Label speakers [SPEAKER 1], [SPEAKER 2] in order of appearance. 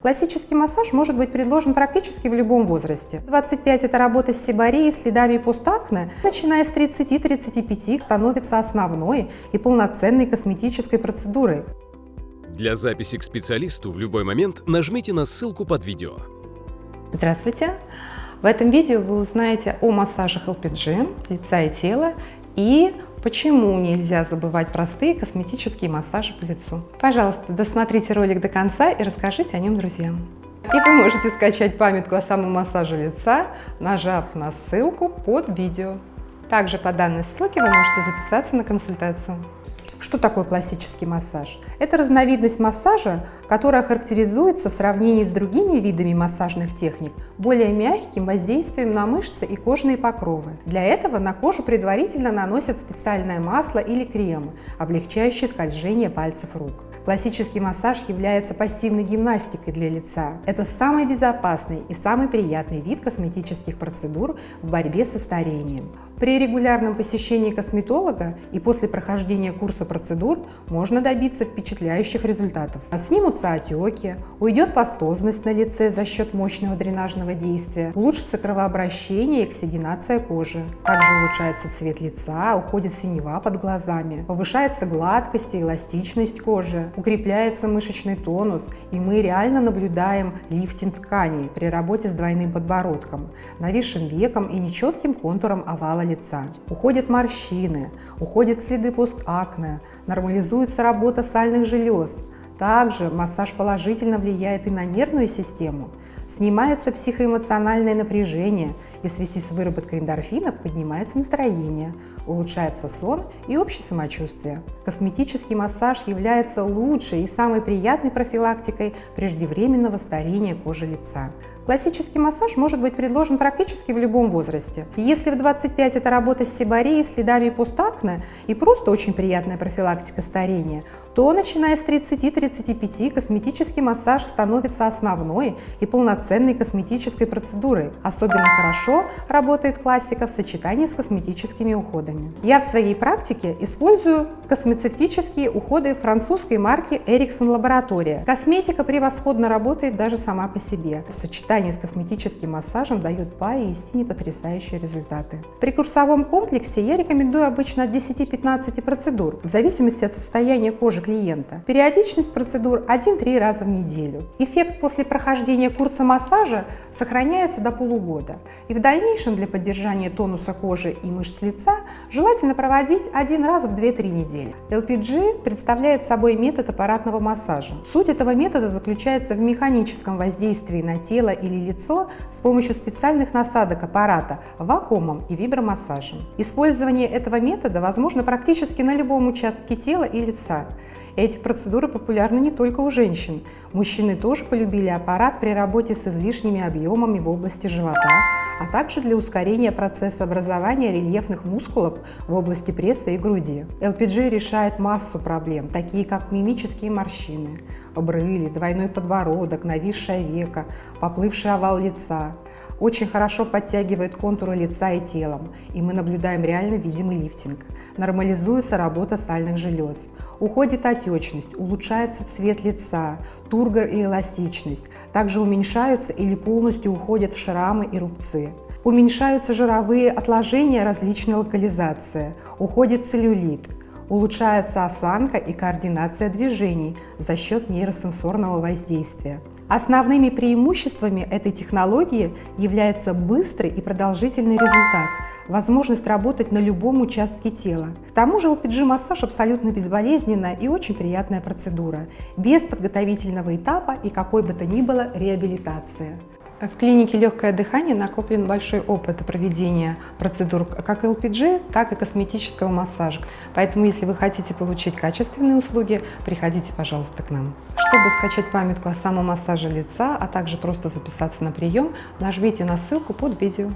[SPEAKER 1] Классический массаж может быть предложен практически в любом возрасте. 25 – это работа с сибарией, следами постакне. Начиная с 30-35 становится основной и полноценной косметической процедурой.
[SPEAKER 2] Для записи к специалисту в любой момент нажмите на ссылку под видео.
[SPEAKER 1] Здравствуйте! В этом видео вы узнаете о массажах LPG лица и тела и Почему нельзя забывать простые косметические массажи по лицу? Пожалуйста, досмотрите ролик до конца и расскажите о нем друзьям. И вы можете скачать памятку о самом массаже лица, нажав на ссылку под видео. Также по данной ссылке вы можете записаться на консультацию. Что такое классический массаж? Это разновидность массажа, которая характеризуется в сравнении с другими видами массажных техник более мягким воздействием на мышцы и кожные покровы. Для этого на кожу предварительно наносят специальное масло или крем, облегчающий скольжение пальцев рук. Классический массаж является пассивной гимнастикой для лица. Это самый безопасный и самый приятный вид косметических процедур в борьбе со старением. При регулярном посещении косметолога и после прохождения курса процедур можно добиться впечатляющих результатов. Снимутся отеки, уйдет пастозность на лице за счет мощного дренажного действия, улучшится кровообращение и оксигенация кожи. Также улучшается цвет лица, уходит синева под глазами, повышается гладкость и эластичность кожи, укрепляется мышечный тонус, и мы реально наблюдаем лифтинг тканей при работе с двойным подбородком, нависшим веком и нечетким контуром овала лица. Уходят морщины, уходят следы постакне, нормализуется работа сальных желез, также массаж положительно влияет и на нервную систему. Снимается психоэмоциональное напряжение, и в связи с выработкой эндорфинов поднимается настроение, улучшается сон и общее самочувствие. Косметический массаж является лучшей и самой приятной профилактикой преждевременного старения кожи лица. Классический массаж может быть предложен практически в любом возрасте. Если в 25 это работа с сибарией, следами постакне и просто очень приятная профилактика старения, то начиная с 30-35 косметический массаж становится основной и полноценной косметической процедурой. Особенно хорошо работает классика в сочетании с косметическими уходами. Я в своей практике использую космецевтические уходы французской марки Ericsson Laboratoria. Косметика превосходно работает даже сама по себе. В сочетании сочетании с косметическим массажем дает поистине потрясающие результаты. При курсовом комплексе я рекомендую обычно от 10-15 процедур, в зависимости от состояния кожи клиента. Периодичность процедур 1-3 раза в неделю. Эффект после прохождения курса массажа сохраняется до полугода. И в дальнейшем для поддержания тонуса кожи и мышц лица желательно проводить один раз в 2-3 недели. LPG представляет собой метод аппаратного массажа. Суть этого метода заключается в механическом воздействии на тело и или лицо с помощью специальных насадок аппарата вакуумом и вибромассажем. Использование этого метода возможно практически на любом участке тела и лица. Эти процедуры популярны не только у женщин. Мужчины тоже полюбили аппарат при работе с излишними объемами в области живота, а также для ускорения процесса образования рельефных мускулов в области пресса и груди. LPG решает массу проблем, такие как мимические морщины, брыли, двойной подбородок, нависшее веко, поплывший овал лица. Очень хорошо подтягивает контуры лица и телом, и мы наблюдаем реально видимый лифтинг. Нормализуется работа сальных желез, уходит отечность, улучшается цвет лица, тургор и эластичность. Также уменьшаются или полностью уходят шрамы и рубцы. Уменьшаются жировые отложения различной локализации, уходит целлюлит, улучшается осанка и координация движений за счет нейросенсорного воздействия. Основными преимуществами этой технологии является быстрый и продолжительный результат, возможность работать на любом участке тела. К тому же LPG-массаж абсолютно безболезненная и очень приятная процедура, без подготовительного этапа и какой бы то ни было реабилитации. В клинике «Легкое дыхание» накоплен большой опыт проведения процедур как ЛПГ, так и косметического массажа. Поэтому, если вы хотите получить качественные услуги, приходите, пожалуйста, к нам. Чтобы скачать памятку о самом массаже лица, а также просто записаться на прием, нажмите на ссылку под видео.